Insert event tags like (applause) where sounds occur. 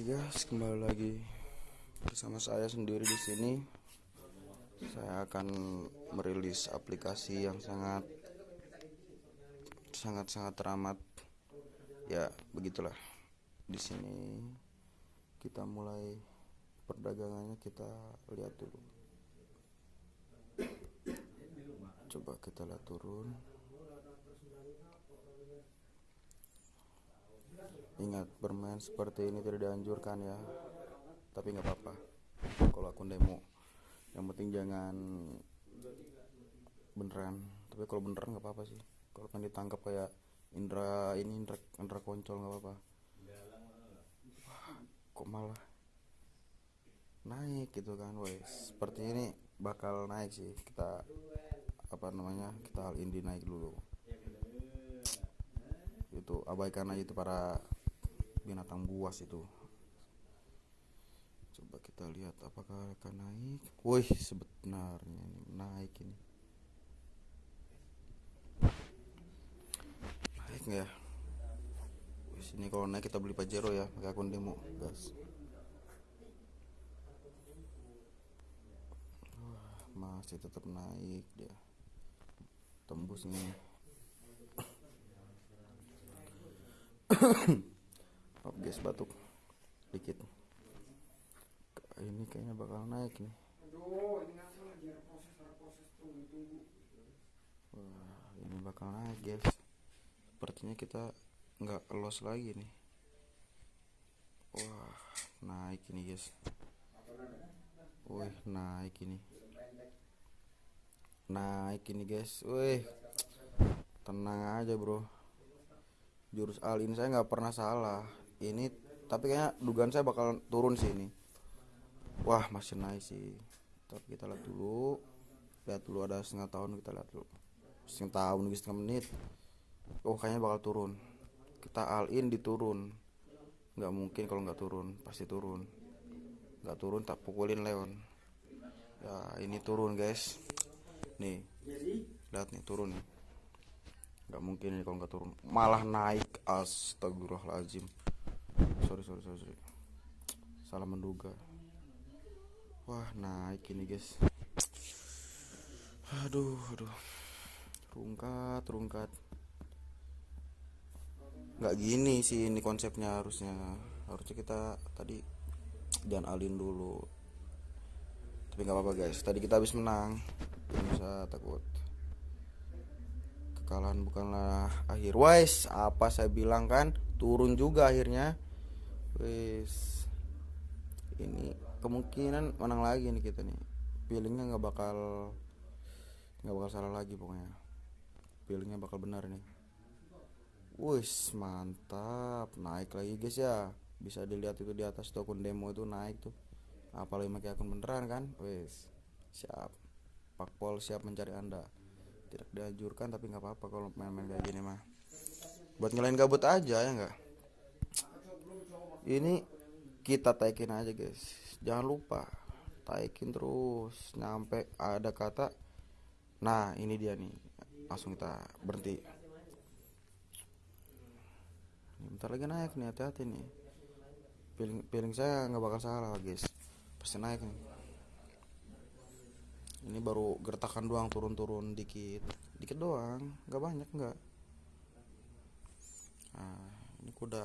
Guys, kembali lagi bersama saya sendiri di sini. Saya akan merilis aplikasi yang sangat sangat sangat teramat. Ya, begitulah. Di sini kita mulai perdagangannya kita lihat dulu. Coba kita lihat turun. Ingat bermain seperti ini tidak dianjurkan ya. Tapi nggak apa-apa. Kalau akun demo Yang penting jangan Beneran. Tapi kalau beneran nggak apa-apa sih. Kalau pengen ditangkap kayak Indra ini Indra, Indra Koncol nggak apa-apa. Kok malah Naik gitu kan Wes Seperti ini bakal naik sih. Kita Apa namanya Kita hal ini naik dulu itu abaikan aja itu para binatang buas itu. Coba kita lihat apakah akan naik. Wih sebenarnya ini naik ini. Naik nggak ya? Wih sini kalau naik kita beli pajero ya pakai akun demo Wah, masih tetap naik dia. Tembus nih (coughs) Maaf guys batuk dikit. Ini kayaknya bakal naik nih. Wah, ini bakal naik guys. Sepertinya kita nggak los lagi nih. Wah, naik ini guys. Wih, naik ini. Naik ini guys. Wih. Tenang aja, Bro jurus alin saya nggak pernah salah. Ini tapi kayaknya dugaan saya bakal turun sih ini. Wah masih naik sih. Tapi kita lihat dulu. Lihat dulu ada setengah tahun kita lihat dulu. Setengah tahun setengah menit. Oh kayaknya bakal turun. Kita all in diturun. Nggak mungkin kalau nggak turun. Pasti turun. Nggak turun tak pukulin Leon. Ya ini turun guys. Nih. Lihat nih turun nih nggak mungkin ini kalau nggak turun. Malah naik astagfirullahaladzim. Sorry sorry sorry, sorry. salah menduga. Wah naik ini guys. Aduh aduh. Rungkat rungkat. Nggak gini sih ini konsepnya harusnya. Harusnya kita tadi jangan alin dulu. Tapi nggak apa-apa guys. Tadi kita habis menang. Bisa takut kekalahan bukanlah akhir. Wise apa saya bilang kan turun juga akhirnya. Wis ini kemungkinan menang lagi nih kita nih. Feelingnya nggak bakal nggak bakal salah lagi pokoknya. Feelingnya bakal benar nih. Wis mantap. Naik lagi guys ya. Bisa dilihat itu di atas tuh akun demo itu naik tuh. Apalagi pakai akun beneran kan? Wis siap. Pakpol siap mencari anda tidak dianjurkan tapi nggak apa-apa kalau main-main kayak gini mah. Buat ngelain gabut aja ya nggak? Ini kita taikin aja guys. Jangan lupa taikin terus. Nyampe ada kata nah ini dia nih. Langsung kita berhenti. Bentar lagi naik nih hati-hati nih. Feeling, feeling saya nggak bakal salah guys. Pasti naik nih ini baru gertakan doang turun-turun dikit. Dikit doang nggak banyak nggak. Nah ini kuda